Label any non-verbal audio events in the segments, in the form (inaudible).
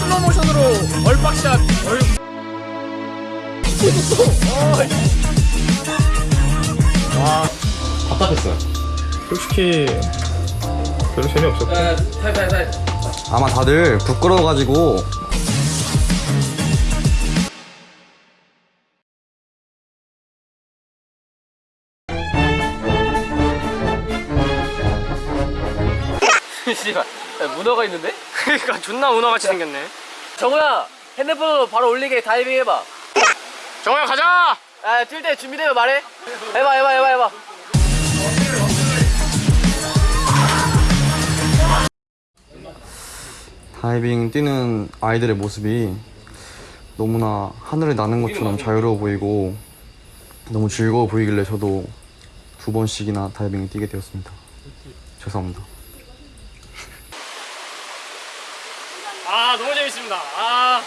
슬로우 모션으로 얼박샷 얼 와 답답했어요. 솔직히 별로 재미없었고. 아마 다들 부끄러워가지고. (laughs) 씨발 문어가 있는데? (laughs) 그러니까 존나 문어같이 생겼네 정우야 핸드폰 바로 올리게 다이빙 해봐 정우야 가자 아뛸 때 준비되면 말해 해봐 해봐 해봐 해봐 다이빙 뛰는 아이들의 모습이 너무나 하늘을 나는 것처럼 자유로워 보이고 너무 즐거워 보이길래 저도 두 번씩이나 다이빙을 뛰게 되었습니다. 죄송합니다. 아 너무 재밌습니다. 아.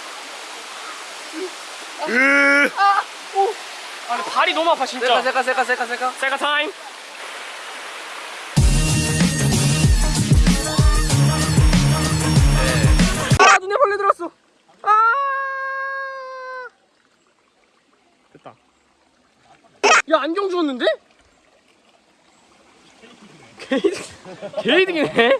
으. 아 근데 발이 너무 아파 진짜. 셀카 셀카 셀카 셀카 셀카. 셀카 타임. 아 눈에 벌레 들었어. 아. 됐다. 야 안경 주웠는데? (laughs) 게이드 게이드기네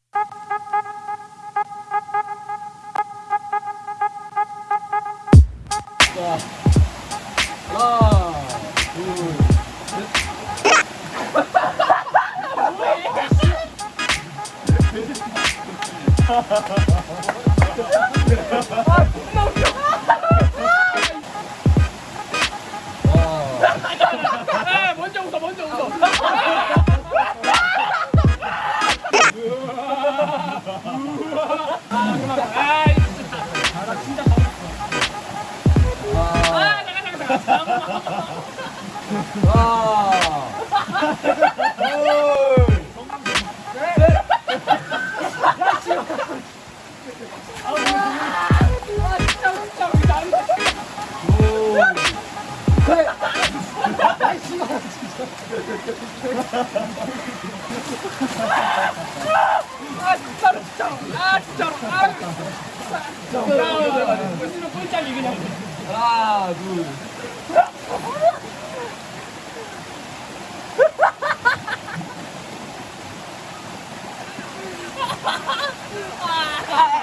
아 진짜로 진짜로 아 진짜로 아 진짜로 꼴짝이 그냥 하나 둘아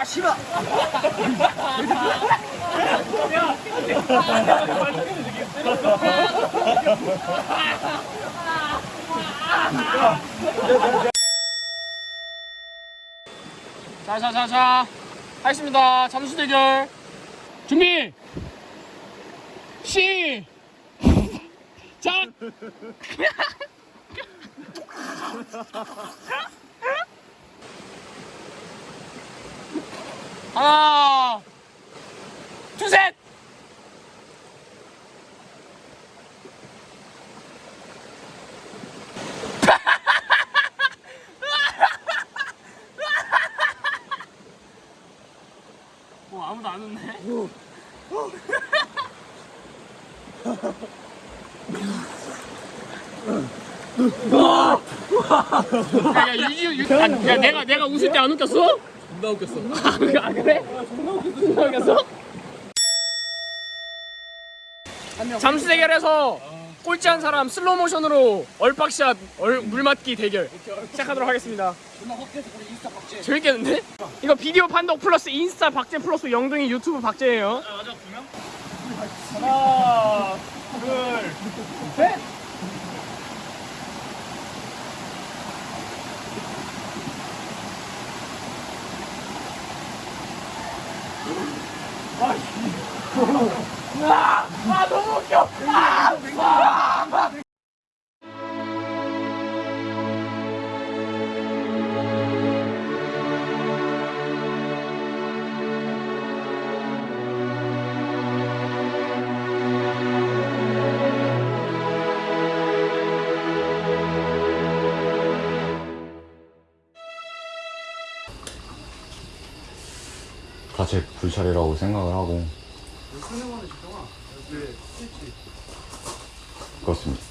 씨발 자자자자. 하겠습니다. 잠수 대결. 준비. 시. 작! 하나. 둘셋 뭐 아무도 안 웃네 야, 야, 유지, 유, 아, 야, 내가, 내가 웃을 때 안 웃겼어? 존나 웃겼어 아, 그래? 아, 그래? 존나 웃겼어? 잠수 대결에서 꼴찌한 사람 슬로우 모션으로 얼박샷 얼, 물맞기 대결 시작하도록 하겠습니다. 재밌겠는데? 이거 비디오 판독 플러스 인스타 박제 플러스 영등이 유튜브 박제예요. 하나, 둘, 셋. 아 너무 웃겨. 아! 제 불찰이라고 생각을 하고. 그렇습니다.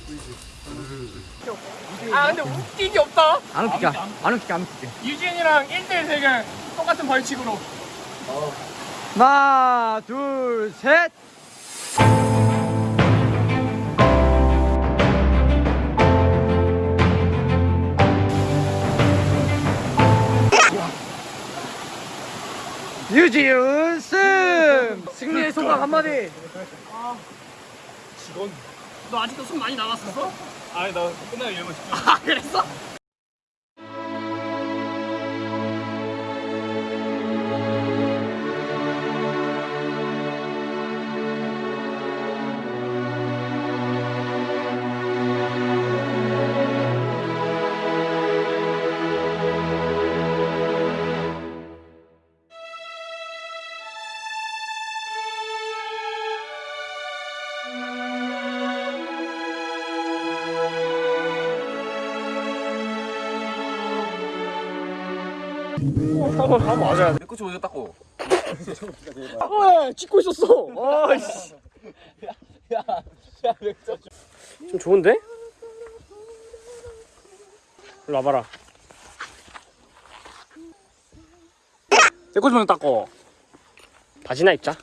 아 근데 웃기기 없다. 안 웃기게 안 웃기게 안 웃기게 유진이랑 1대1 대결 똑같은 벌칙으로. 하나 둘셋 유지윤 승 승리의 소감 한마디 너 아직도 손 많이 남았었어? 아니 나 끝나고 이러면 아 그랬어? 아 맞아야 돼. 내 꼬치 먼저 닦고 아 찍고 있었어. 아이씨. 좀 좋은데? 일로 와봐라. 내 꼬치 먼저 닦고. 바지나 입자.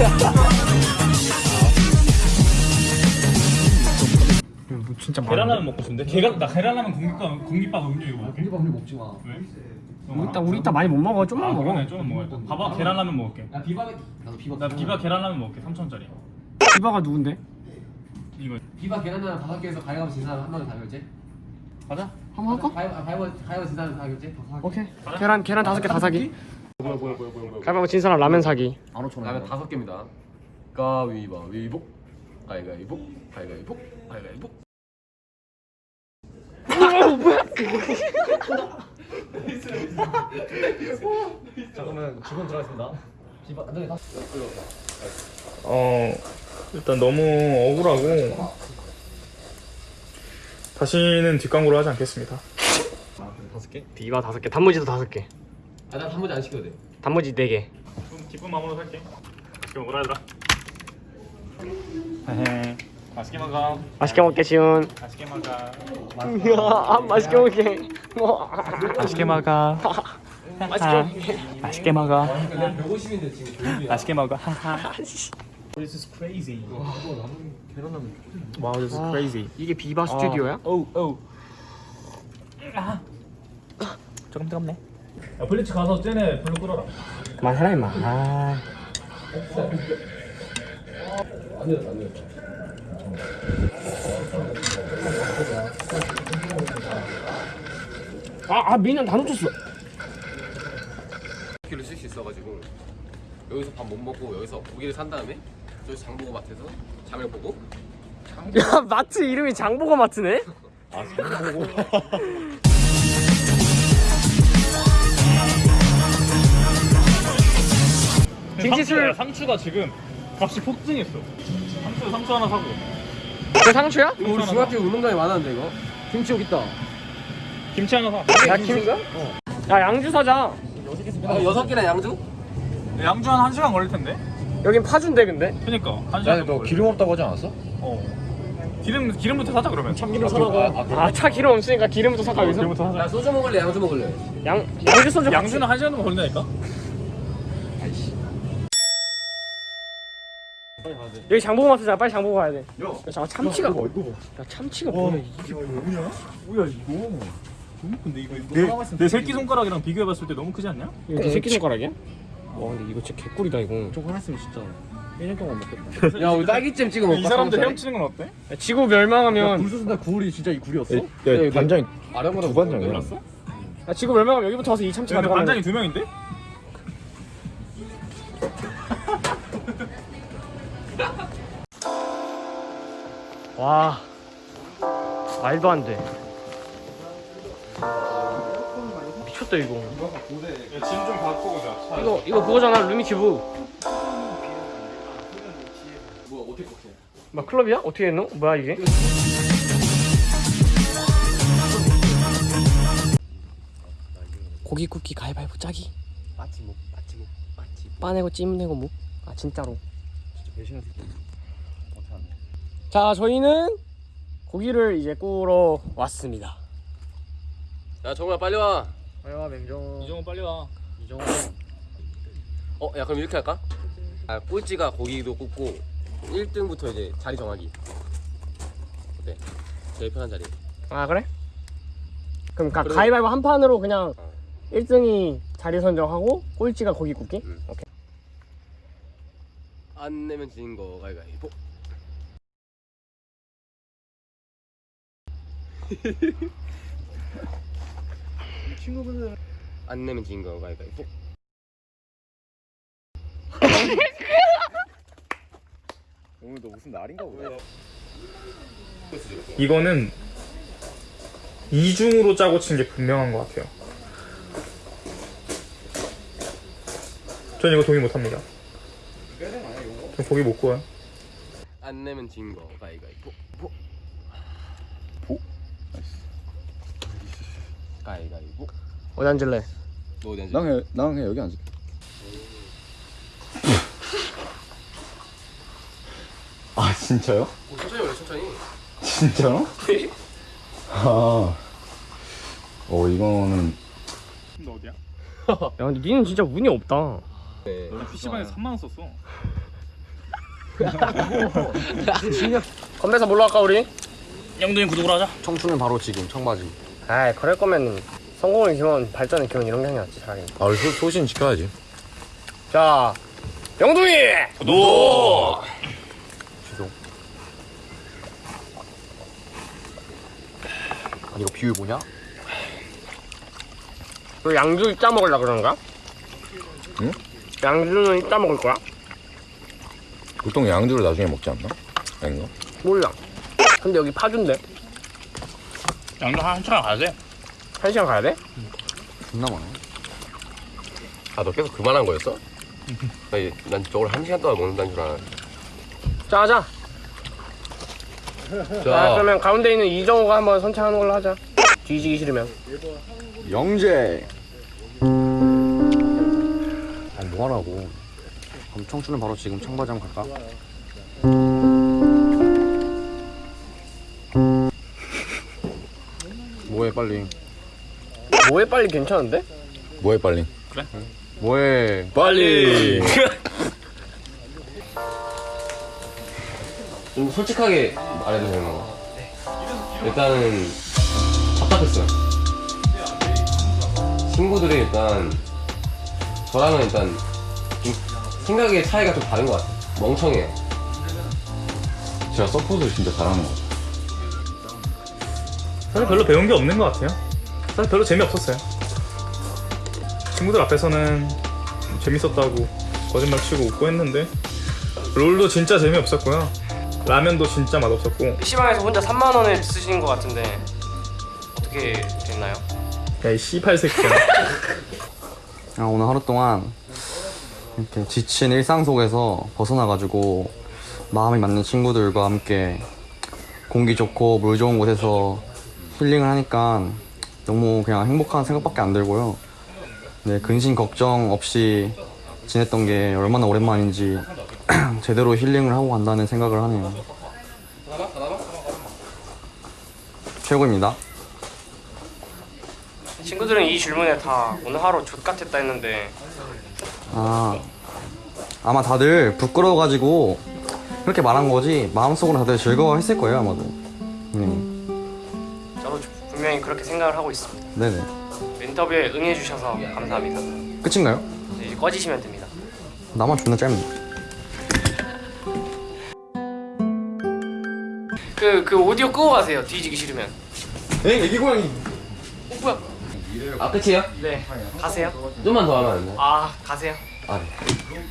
(laughs) 진짜 많아. 계란라면 먹고 싶은데? 계란 나 계란라면 공깃밥 공깃밥 음료 이거 먹을게. 공깃밥 음료 먹지 마. 왜? 우리 이따 우리 이따 많이 못 먹어. 좀만 아, 먹어. 그러네 좀 먹어야 돼. 봐봐 계란라면 먹을게. 나 비바 나도 비바 나 비바 계란라면 먹을게 3천짜리. 디바가 누군데? 이거 비바 계란라면 다섯 개에서 가위바위보 진 사람 한 번에 다 결제 가자. 한번 할까? 가위바위보 가위바위보 진 사람 다 결제 오케이. 계란 계란 다섯 개 다 사기. 가위바위보 진 사람 라면 사기. 라면 다섯 개입니다 가위바위보 가위바위보 가위바위보 가위바위보 잠깐만 주문 들어가겠습니다 비바 안 돼. 어 일단 너무 억울하고 다시는 뒷광고를 하지 않겠습니다. 다섯 개? 디바 다섯 개. 단무지도 다섯 개. 아난 한 번에 안 시켜도 돼 단무지 네 개. 좀 기쁜 마음으로 살게. 지금 뭐라 얘들아? 헤헤. 맛있게 먹어. 맛있게 먹게 시훈. 맛있게 먹어. 아 맛있게 먹게. 뭐. 맛있게 먹어. (laughs) 맛있게 먹게. 맛있게 먹어. 150인데 지금 조용히 맛있게 먹어. (laughs) This is crazy. 와우, this is crazy. 이게 비바 스튜디오야? 오, 오. 아. 조금 뜨겁네. 야, 블리츠 가서 쟤네 불로 끓어라. 그만해라 임마. 아. 아, 아 minion 다 놓쳤어. 고기를 쓸 수 있어가지고 여기서 밥 못 먹고 여기서 고기를 산 다음에 저기 장보고 마트에서 장을 보고 야, 마트 이름이 장보고 마트네? 김치술. 상추야, 상추가 지금 값이 폭등했어. 상추 상추 하나 사고. 그 상추야? 이거 우리 중학교 운동장에 많았는데 이거 김치 여기 있다 김치 하나 사. 야, 김. 야, 양주 사자. 아, 여섯 개나 양주? 양주 한 1시간 걸릴 텐데. 여긴 파주인데 근데. 그러니까 한 시간. 너 기름 없다고 하지 않았어? 어. 기름 기름부터 사자 그러면. 참기름 사라고. 아, 차 기름 없으니까 기름부터 사가 여기서. 기름부터 사자. 야 소주 먹을래 양주 먹을래? 양 양주 소주. 양주는 한 시간 정도 걸린다니까. 여기 장보고 마트잖아. 빨리 장보고 가야 돼. 야, 잠깐 참치가. 야, 참치가 뭐야 이게? 뭐야 이거? 너무 큰데 이거 내, 내 새끼 손가락이랑 비교해봤을 때 너무 크지 않냐? 이거 네 새끼 손가락이야? 와 근데 이거 진짜 개꿀이다 이거. 저거 했으면 진짜 1년 동안 먹겠다. 야 우리 딸기잼 찍어 먹을까? 이 사람들? 헤엄치는 건 어때? 야, 지구 멸망하면 쏜다 굴이 진짜 이 굴이었어? 야, 반장이 아령보다 두 반장이야. 몰랐어? 야, 지구 멸망하면 여기부터 와서 이 참치 근데 가져가면 반장이 두 명인데? 와 말도 안돼 미쳤다 이거 짐좀 갖고 오자 이거 이거 그거잖아 루미큐브 막 클럽이야? 어떻게 했노? 뭐야 이게? 고기 굽기 가위바위보 짜기? 빠지목 빠지목 빠지목 빠내고 찜내고 목? 아 진짜로 진짜 배신한 새끼 자 저희는 고기를 이제 구우러 왔습니다. 야 정말 빨리 와 아야 맹정 이정은 빨리 와. 이정 어, 야 그럼 이렇게 할까? 아, 꼴찌가 고기도 굽고 1등부터 이제 자리 정하기. 어때? 제일 편한 자리. 아 그래? 그럼 가, 그래. 가위바위보 한 판으로 그냥 어. 1등이 자리 선정하고 꼴찌가 고기 굽기? 응. 오케이. 안 내면 지는 거 가위가위보. 친구분들 안 내면 지는 거 가위가위보. 오늘 너 무슨 날인가 보네 이거는 이중으로 짜고 친 게 분명한 것 같아요. 전 이거 동의 못합니다. 전 고기 못 구워요. 안 내면 지는 거 가위가위보. 보. 보? 가위가위보. 어디 앉을래? 너 어디 앉아? 난 그냥, 난 그냥 여기 앉을게 아 진짜요? 오, 천천히 원래 천천히. 진짜로? 아, 어 이거는 너 어디야? 야 근데 니는 진짜 운이 없다. 네. PC방에 3만 원 썼어. (laughs) 건배사 뭘로 할까 우리? 영동이 구독을 하자. 청춘은 바로 지금 청바지 아이 그럴 거면 성공의 기원 발전의 기원 이런 게 생각났지 차라리. 아 소, 소신 지켜야지 자 영둥이! 구독! 취소 아니 이거 비율 뭐냐? 너 양주 이따 먹을라 그러는가? 응? 양주는 이따 먹을 거야? 보통 양주를 나중에 먹지 않나? 아닌가? 몰라. 근데 여기 파주인데 양도 한 시간 가야 돼. 한 시간 가야 돼? 존나 많아 아, 너 계속 그만한 거였어? (laughs) 아니, 난 저걸 한 시간 동안 먹는다는 줄 알아. 자 하자. 자 자, 그러면 가운데 있는 이정호가 한번 선창하는 걸로 하자. 뒤지기 싫으면. 영재 아니 뭐하라고 그럼 청춘은 바로 지금 청바지 한번 갈까? 빨리 뭐해 빨리 괜찮은데? 뭐해 빨리 뭐해 빨리 (laughs) 좀 솔직하게 말해도 되는 거. 일단은 답답했어요. 친구들이 일단 저랑은 일단 좀 생각의 차이가 좀 다른 것 같아요. 멍청해요. 제가 support를 진짜 잘하는 것 같아 사실 별로 배운 게 없는 것 같아요. 사실 별로 재미없었어요. 친구들 앞에서는 재밌었다고 거짓말 치고 웃고 했는데 롤도 진짜 재미없었고요. 라면도 진짜 맛없었고 PC방에서 혼자 3만 원을 쓰신 것 같은데 어떻게 됐나요? 야이 씨발 새끼야. (laughs) 아, 오늘 하루 동안 이렇게 지친 일상 속에서 벗어나가지고 마음이 맞는 친구들과 함께 공기 좋고 물 좋은 곳에서 힐링을 하니까 너무 그냥 행복한 생각밖에 안 들고요. 네, 근심 걱정 없이 지냈던 게 얼마나 오랜만인지 (clears throat) 제대로 힐링을 하고 간다는 생각을 하네요. 최고입니다. 친구들은 이 질문에 다 오늘 하루 족같았다 했는데 아 아마 다들 부끄러워가지고 그렇게 말한 거지 마음속으로 다들 즐거워했을 거예요 아마도 생각을 하고 있습니다. 네네 인터뷰에 응해주셔서 감사합니다. 끝인가요? 네, 이제 꺼지시면 됩니다. 나만 존나 짧네 그, 그 오디오 끄고 가세요. 뒤지기 싫으면. 에 애기 고양이 어, 뭐야? 아, 끝이에요? 네, 가세요. 좀만 더 하면 안 돼? 아, 가세요. 아, 네.